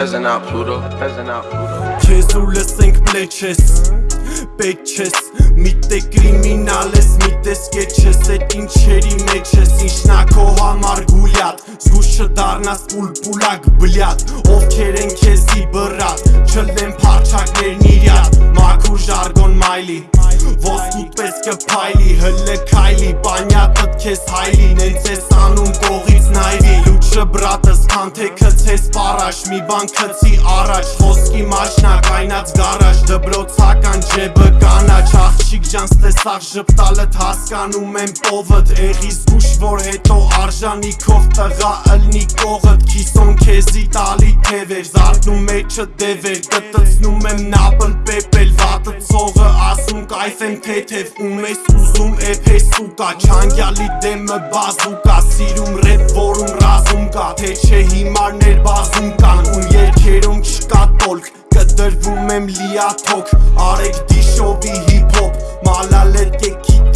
Peasant out Pluto, peasant out Pluto. Քեզ ու լսենք պլեչ ես Պետք չես Միտե կրիմինալ ես Միտես կեչ ես Էդ ինչերի մեջ ես Ինչնա քո համար գուլյատ Զգուշ չդարնաս պուլպուլակ բլյատ Ովքեր են քեզի բրատ Չլեն պարչակներն իրյատ Մաքուր ժարգոն մայլի Կփայլի Հլը քայլի Պանյատըտ քեզ հայլի Նենց ես անում կողից նայվի Լուչը բրատս քանթե քցես պարաշ Մի բան քցի առաջ Խոսքի մաշնա կայնած գարաժ Դբրոցական ջեբը կանաչ Աղջիկ ջան ստեսաղ ժպտալըտ հասկանում եմ պովըտ Էղի զգուշ որ հետո արժանիքով տղա ըլնի կողըտ Քիսոն քեզի տալի թևեր Զարդնում մեջը դևեր Կտծնում եմ Վատը ծողը կայֆ եմ թեթև Ում ես ուզում էփ է սուկա Չանգյալի դեմը բազուկա Սիրում ռեփ որում ռազում կա Թե չէ հիմարներ բազում կան Ում երկերում չկա տոլք Կդրվում եմ լիաթոք Արեք դիշովի հիփոփ Մալալետ կեքի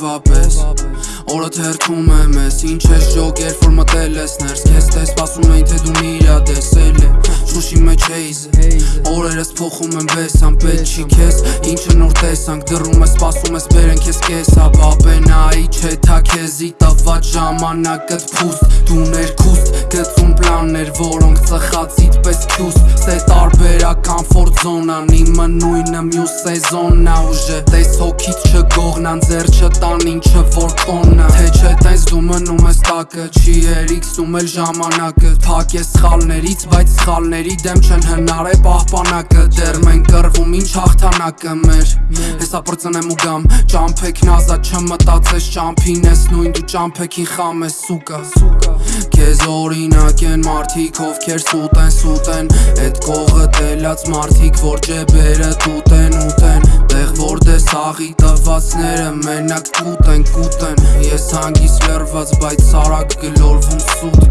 ամեն օրվա պես Օրը թերթում եմ ես Ինչ ես ջոգեր որ մտել ես ներս Քեզ թե սպասում էին թե դու մի իրա տեսել է Շուշի մեջ էիզ Օրերս փոխում եմ վեսան Պետ չի քեզ Ինչը նոր տեսանք Դրում ես սպասում ես բերեն քեզ կեսա Բաբենայի չէ թա քեզի տված ժամանակըտ փուստ Դու ներքուստ գծում պլաններ Որոնք ծխածիտ պես քյուս Սե տարբերակ կամֆորտ զոնան Իմը նույնը մյուս սեզոննա ուժը Տես հոգիտ չգողնան ձեր չտան ինչը որ կոննա Թե չէ տես դու մնում տակը Չի երիքսում էլ ժամանակը Փակ ես սխալներից բայց սխալների դեմ չեն հնար է պահպանակը Դեր մենք կրվում ինչ հաղթանակը մեր Հեսա պրծնեմ ու գամ Ճամփեք նազա չմտածես ճամփին ես նույն դու ճամփեքին խամ ես սուկա Քեզ օրինակ են մարդիկ ովքեր սուտ են սուտ են Էդ կողը տելած մարդիկ որ ջեբերը տուտ են ուտեն Տեղ սաղի տվածները մենակ կուտ են կուտ են Ես հանգիս լրված բայց սարակ գլորվում սուտ